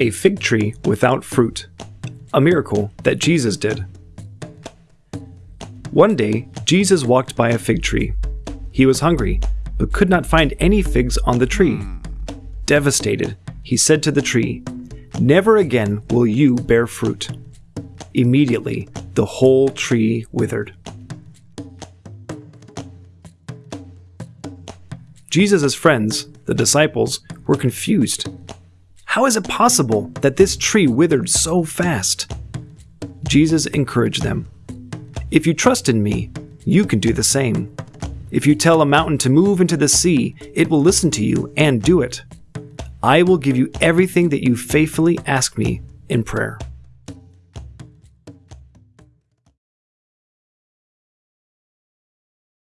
A fig tree without fruit. A miracle that Jesus did. One day, Jesus walked by a fig tree. He was hungry, but could not find any figs on the tree. Devastated, he said to the tree, Never again will you bear fruit. Immediately, the whole tree withered. Jesus' friends, the disciples, were confused. How is it possible that this tree withered so fast? Jesus encouraged them. If you trust in me, you can do the same. If you tell a mountain to move into the sea, it will listen to you and do it. I will give you everything that you faithfully ask me in prayer.